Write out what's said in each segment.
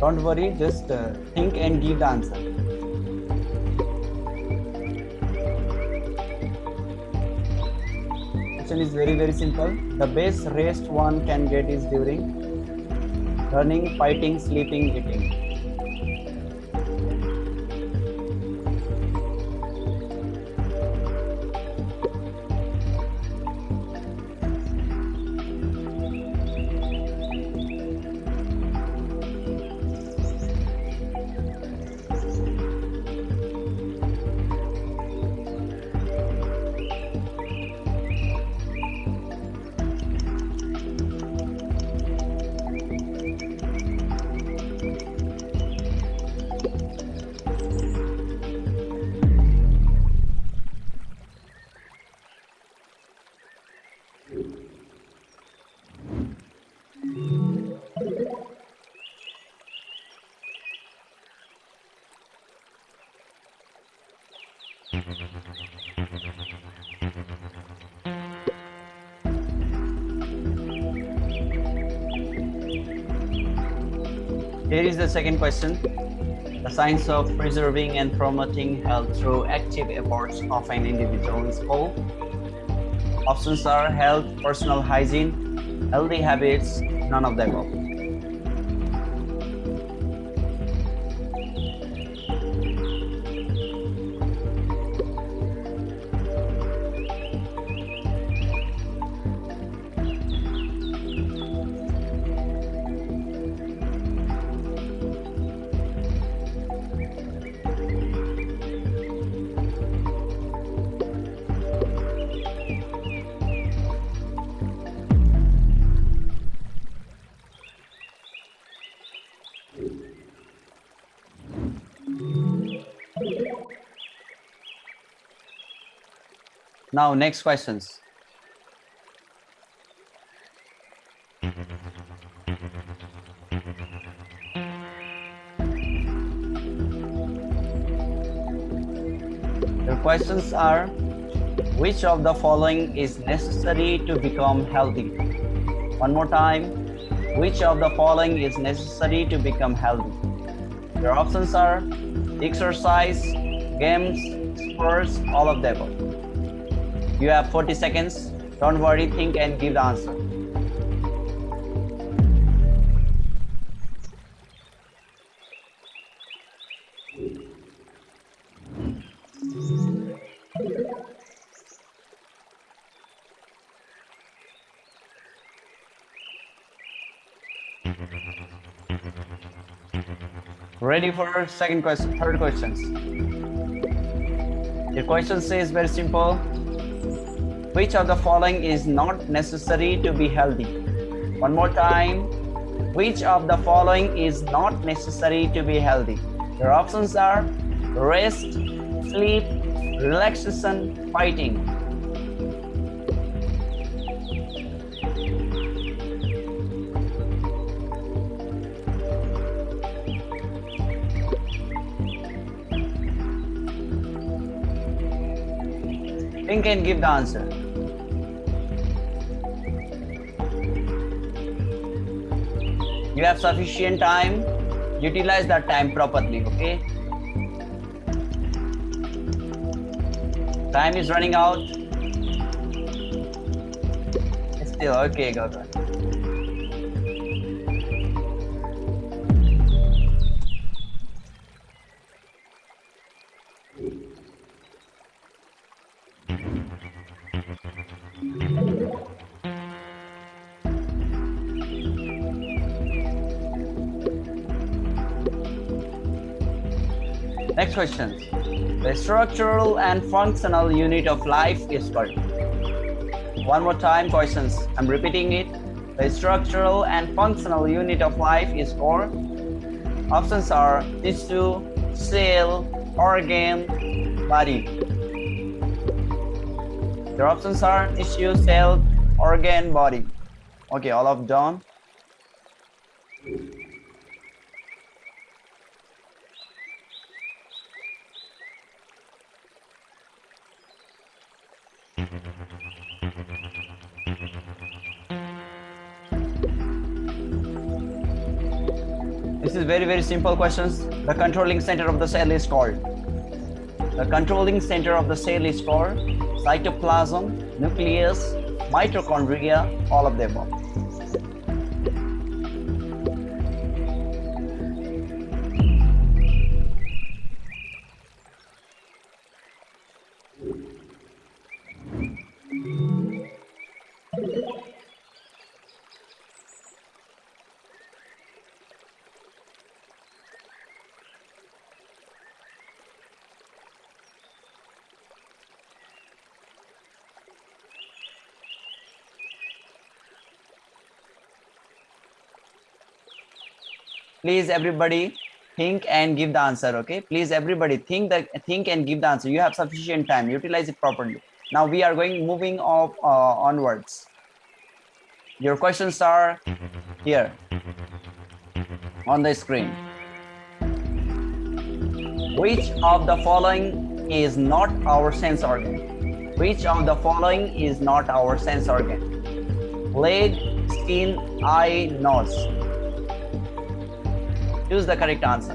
Don't worry, just uh, think and give the answer. Question is very very simple. The best rest one can get is during running, fighting, sleeping, eating. The second question. The science of preserving and promoting health through active efforts of an individual is called. Options are health, personal hygiene, healthy habits, none of the above. Now, next questions. The questions are, which of the following is necessary to become healthy? One more time, which of the following is necessary to become healthy? Your options are exercise, games, sports, all of the above. You have 40 seconds. Don't worry, think and give the answer. Ready for second question, third questions. The question says very simple. Which of the following is not necessary to be healthy? One more time. Which of the following is not necessary to be healthy? Your options are rest, sleep, relaxation, fighting. Think and give the answer. You have sufficient time. Utilize that time properly, okay? Time is running out. Still, okay, go, go. Question. The structural and functional unit of life is called. One more time questions. I'm repeating it. The structural and functional unit of life is called. Options are tissue, cell, organ, body. Your options are tissue, cell, organ, body. Okay, all of done. Is very, very simple questions. The controlling center of the cell is called. The controlling center of the cell is called cytoplasm, nucleus, mitochondria, all of the please everybody think and give the answer okay? Please everybody think that think and give the answer. You have sufficient time. Utilize it properly. Now we are going moving off uh, onwards. Your questions are here on the screen. Which of the following is not our sense organ? Which of the following is not our sense organ? Leg skin eye nose Choose the correct answer.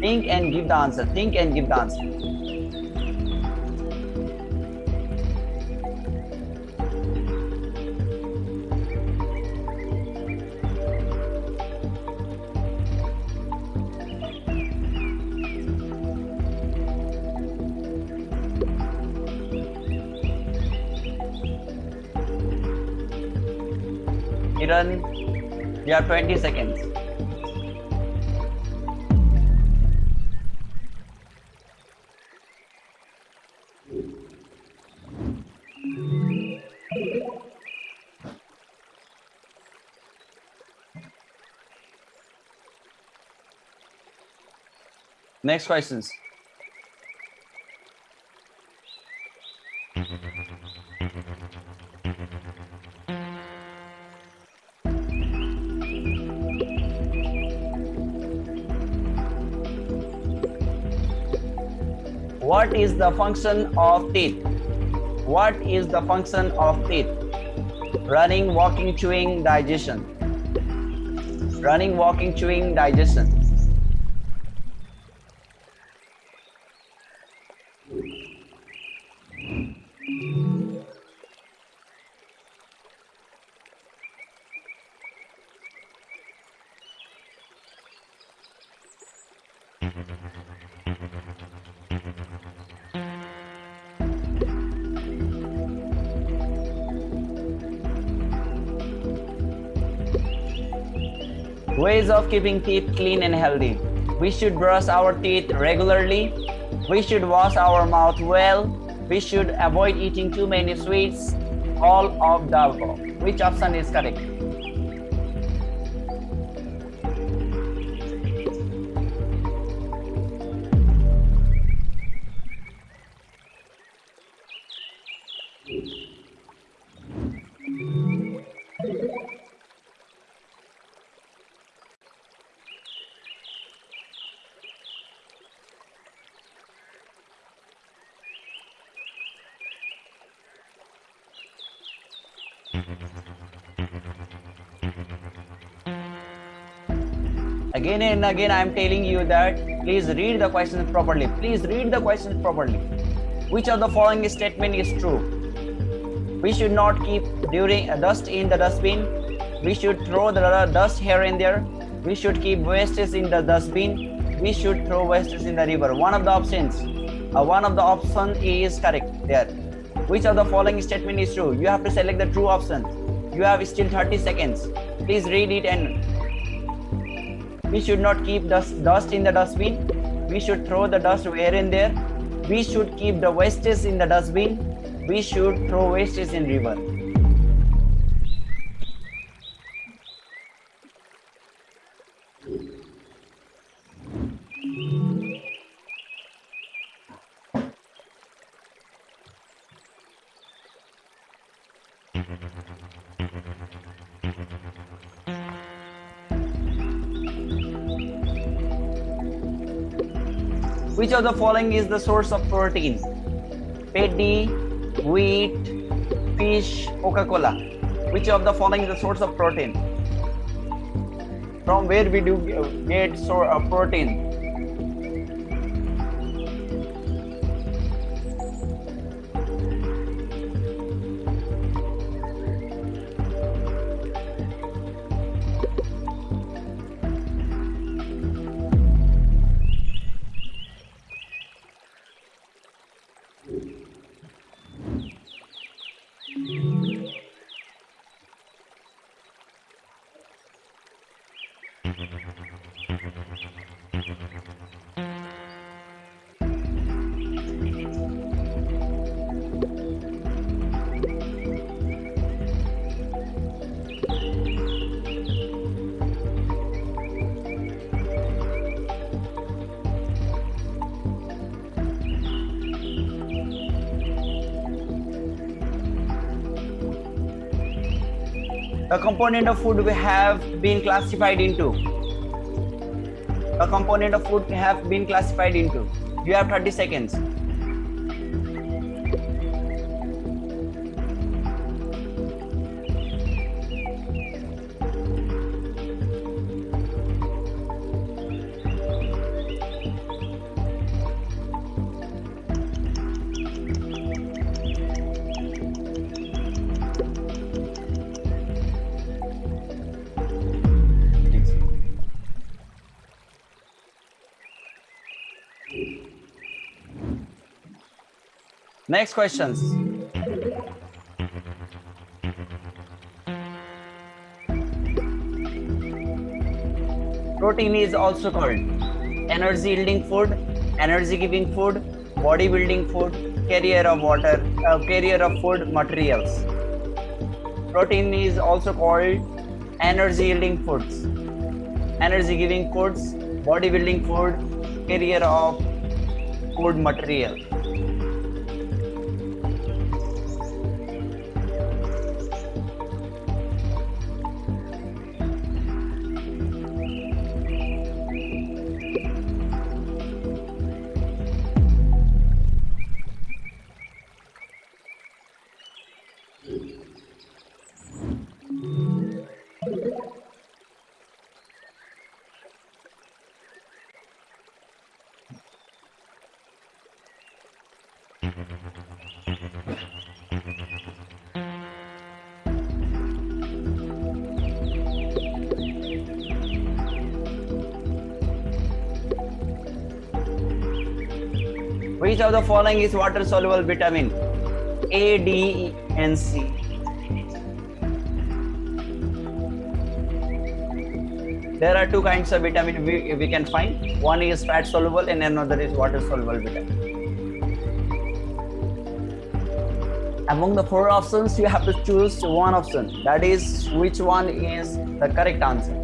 Think and give the answer. Think and give the answer. Kiran, you have 20 seconds. Next questions. What is the function of teeth? What is the function of teeth? Running, walking, chewing, digestion. Running, walking, chewing, digestion. Ways of keeping teeth clean and healthy. We should brush our teeth regularly. We should wash our mouth well. We should avoid eating too many sweets. All of the above. Which option is correct? Again and again i am telling you that please read the questions properly. Please read the questions properly. Which of the following statement is true? We should not keep during uh, dust in the dustbin. We should throw the dust here and there. We should keep wastes in the dustbin. We should throw wastes in the river. One of the options uh, one of the option is correct there. Which of the following statement is true? You have to select the true option. You have still 30 seconds. Please read it and we should not keep dust, dust in the dustbin. We should throw the dust here and there. We should keep the wastes in the dustbin. We should throw wastes in river. Which of the following is the source of protein? Paddy, wheat, fish, Coca-Cola. Which of the following is the source of protein? from where we do get so uh, protein the component of food we have been classified into. A component of food have been classified into. You have 30 seconds Next questions. Protein is also called energy yielding food, energy giving food, body building food, carrier of water, uh, carrier of food materials. Protein is also called energy yielding foods, energy giving foods, body building food, carrier of food material. Which of the following is water soluble vitamin? A, D, and C. There are two kinds of vitamin we, we can find. One is fat soluble and another is water soluble vitamin. Among the four options, you have to choose one option. That is which one is the correct answer.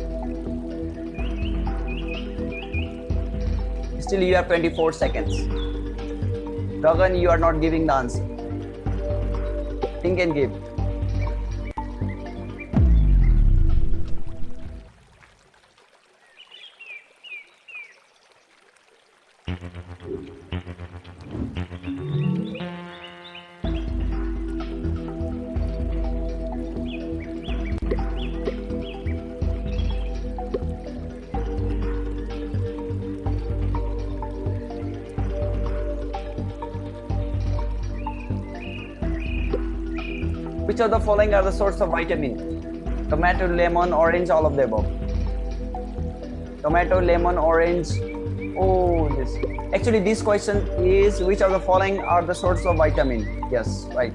Still you have 24 seconds. Gagan, you are not giving the answer. Think and give. Which of the following are the source of vitamin? Tomato, lemon, orange, all of the above. Tomato, lemon, orange. Oh, this. Actually, this question is which of the following are the source of vitamin? Yes, right.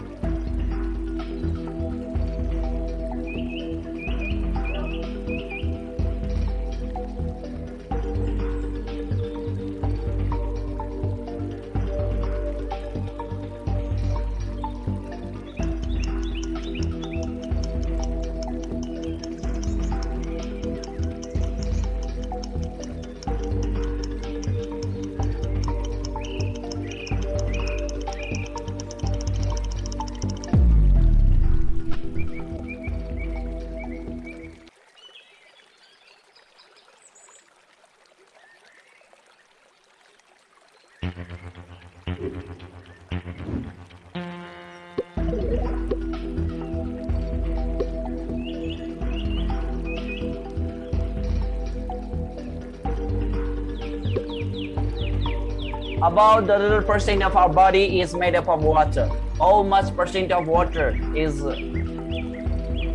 About the little percent of our body is made up of water. How much percent of water is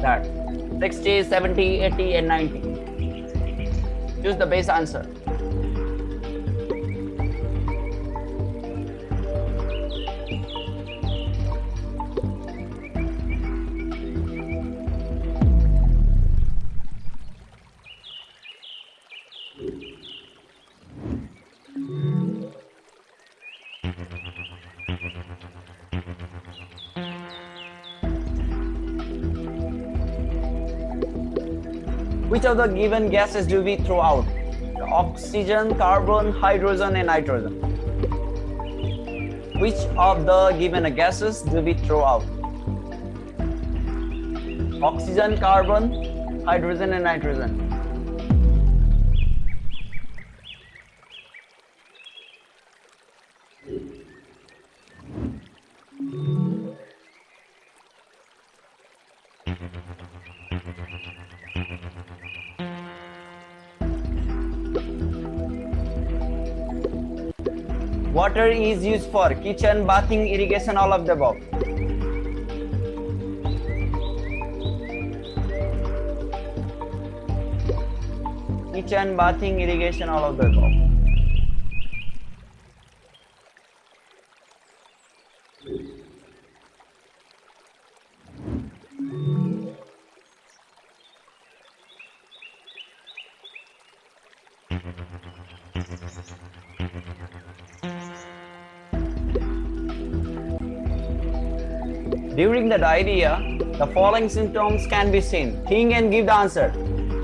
that? 60, 70, 80, and 90. Choose the best answer. Which of the given gases do we throw out? Oxygen, carbon, hydrogen, and nitrogen. Which of the given gases do we throw out? Oxygen, carbon, hydrogen, and nitrogen. Water is used for kitchen, bathing, irrigation, all of the above. Kitchen, bathing, irrigation, all of the above. The diarrhea, the following symptoms can be seen. Think and give the answer.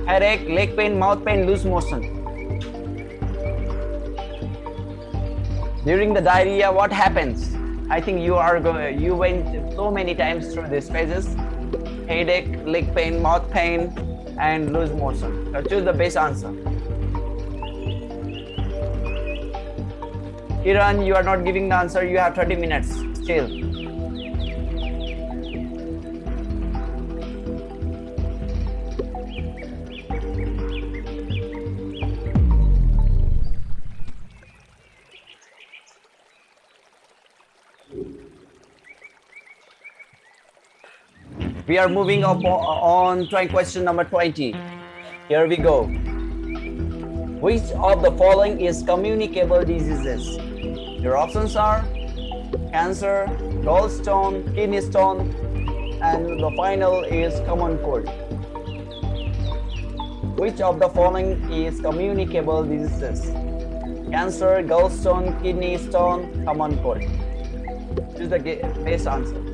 Headache, leg pain, mouth pain, loose motion. During the diarrhea, what happens? I think you are going, you went so many times through these phases. Headache, leg pain, mouth pain, and loose motion. So choose the best answer. Kiran, you are not giving the answer. You have 30 minutes still. We are moving up on trying question number 20. Here we go. Which of the following is communicable diseases? Your options are cancer, gallstone, kidney stone, and the final is common cold. Which of the following is communicable diseases? Cancer, gallstone, kidney stone, common cold. This is the best answer.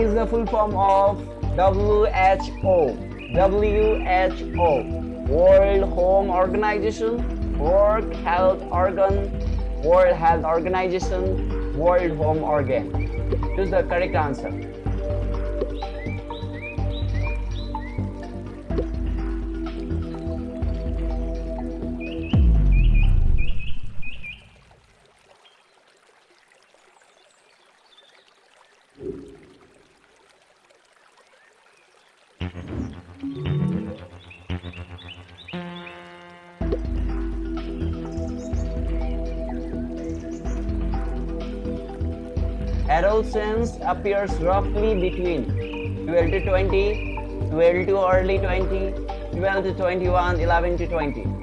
is the full form of WHO? WHO, World Home Organization, World Health Organ, World Health Organization, World Home Organ. Choose the correct answer. Adolescence appears roughly between 12 to 20, 12 to early 20, 12 to 21, 11 to 20.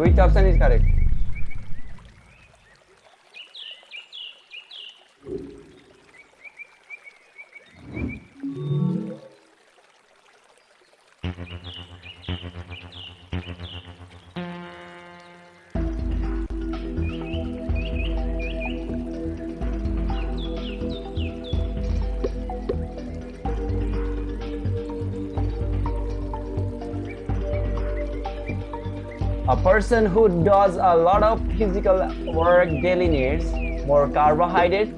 Which option is correct? Person who does a lot of physical work daily needs more carbohydrate,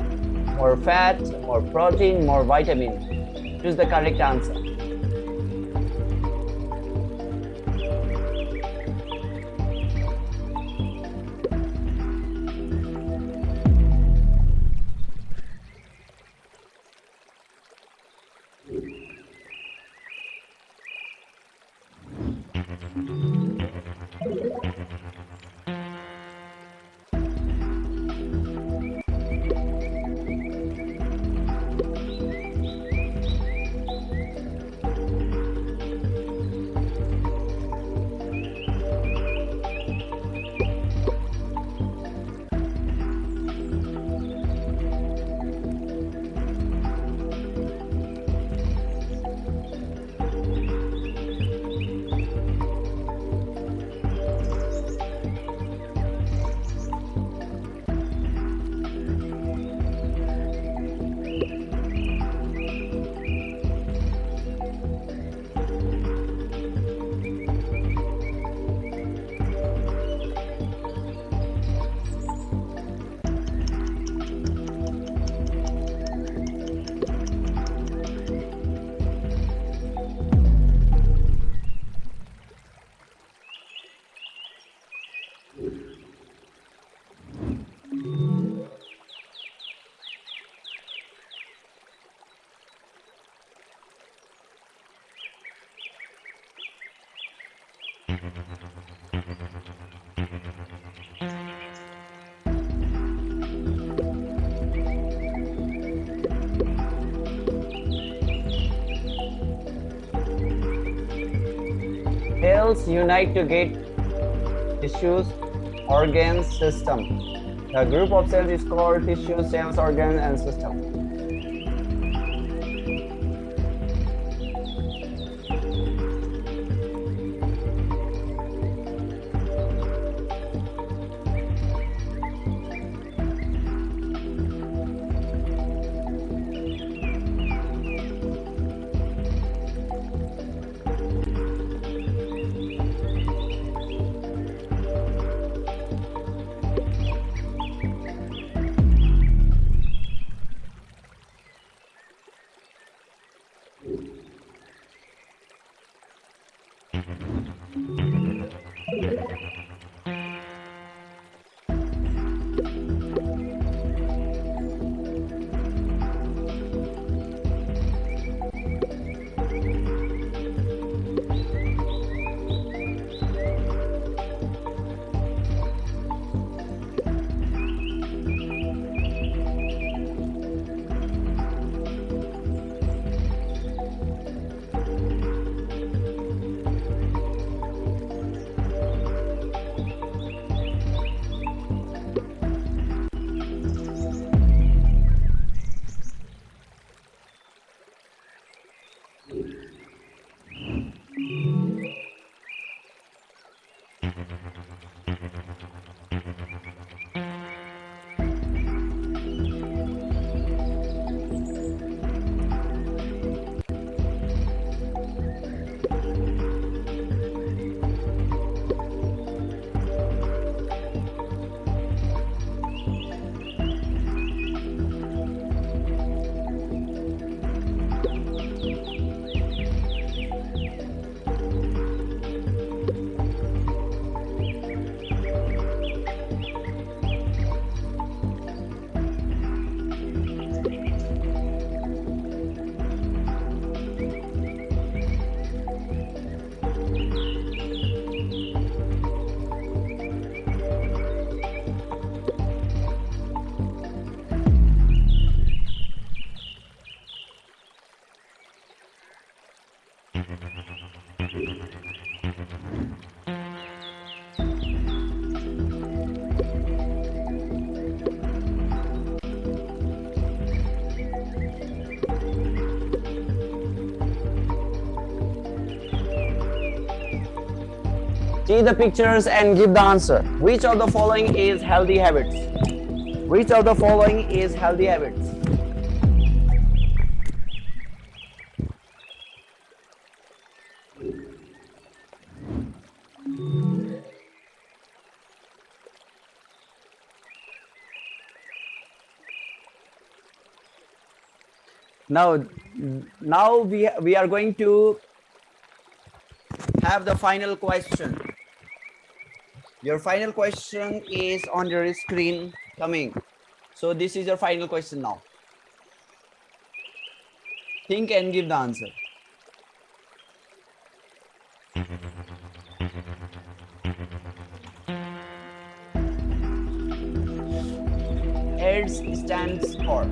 more fat, more protein, more vitamin. Choose the correct answer. Cells unite to get tissues, organs, system. The group of cells is called tissue, cells, organ, and system. See the pictures and give the answer. Which of the following is healthy habits? Which of the following is healthy habits? Now, now we, we are going to have the final question. Your final question is on your screen coming. So this is your final question now. Think and give the answer. AIDS stands for